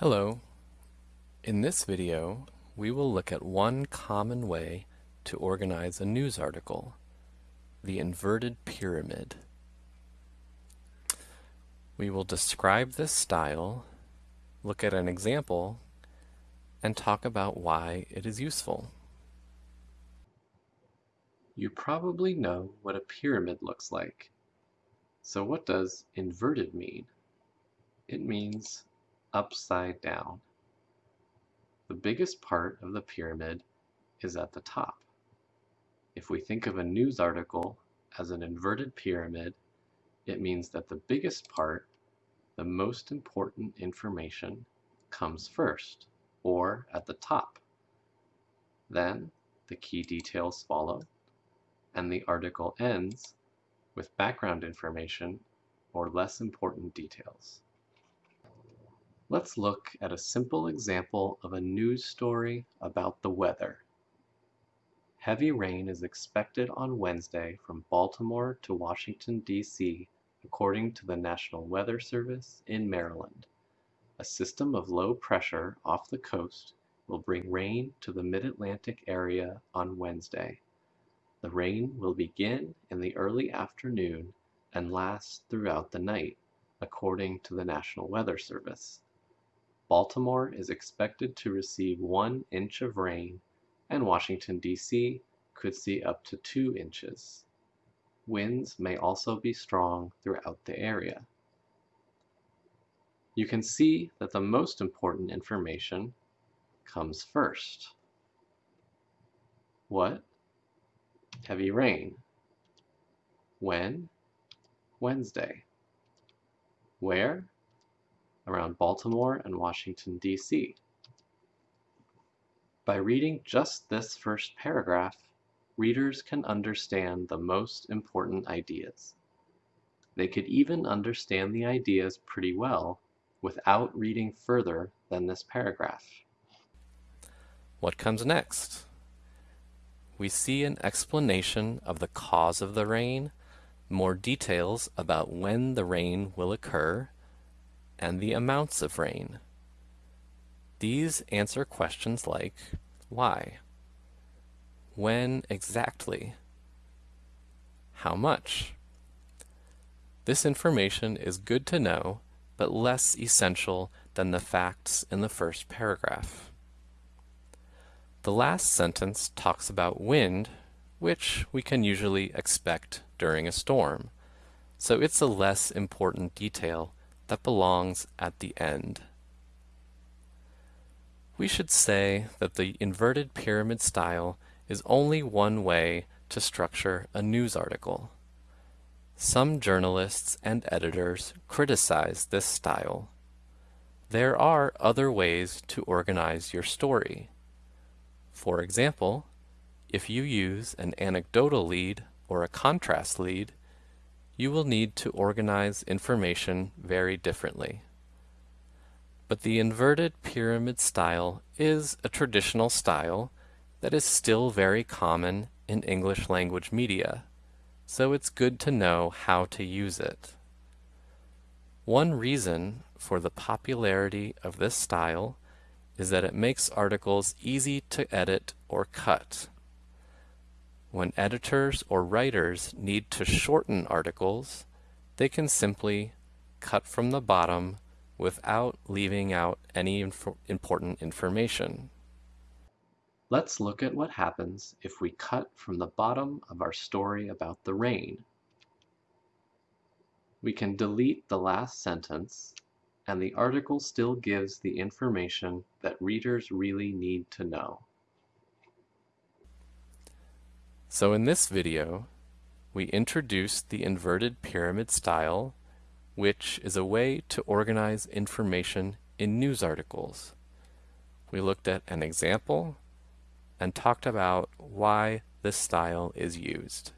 Hello. In this video, we will look at one common way to organize a news article, the inverted pyramid. We will describe this style, look at an example, and talk about why it is useful. You probably know what a pyramid looks like. So what does inverted mean? It means upside down. The biggest part of the pyramid is at the top. If we think of a news article as an inverted pyramid, it means that the biggest part, the most important information, comes first, or at the top. Then the key details follow, and the article ends with background information or less important details. Let's look at a simple example of a news story about the weather. Heavy rain is expected on Wednesday from Baltimore to Washington, D.C., according to the National Weather Service in Maryland. A system of low pressure off the coast will bring rain to the mid-Atlantic area on Wednesday. The rain will begin in the early afternoon and last throughout the night, according to the National Weather Service. Baltimore is expected to receive one inch of rain, and Washington, D.C. could see up to two inches. Winds may also be strong throughout the area. You can see that the most important information comes first. What? Heavy rain. When? Wednesday. Where? Around Baltimore and Washington, D.C. By reading just this first paragraph, readers can understand the most important ideas. They could even understand the ideas pretty well without reading further than this paragraph. What comes next? We see an explanation of the cause of the rain, more details about when the rain will occur, and the amounts of rain. These answer questions like why, when exactly, how much. This information is good to know, but less essential than the facts in the first paragraph. The last sentence talks about wind, which we can usually expect during a storm, so it's a less important detail that belongs at the end. We should say that the inverted pyramid style is only one way to structure a news article. Some journalists and editors criticize this style. There are other ways to organize your story. For example, if you use an anecdotal lead or a contrast lead, you will need to organize information very differently. But the inverted pyramid style is a traditional style that is still very common in English language media, so it's good to know how to use it. One reason for the popularity of this style is that it makes articles easy to edit or cut. When editors or writers need to shorten articles, they can simply cut from the bottom without leaving out any inf important information. Let's look at what happens if we cut from the bottom of our story about the rain. We can delete the last sentence and the article still gives the information that readers really need to know. So in this video, we introduced the inverted pyramid style, which is a way to organize information in news articles. We looked at an example and talked about why this style is used.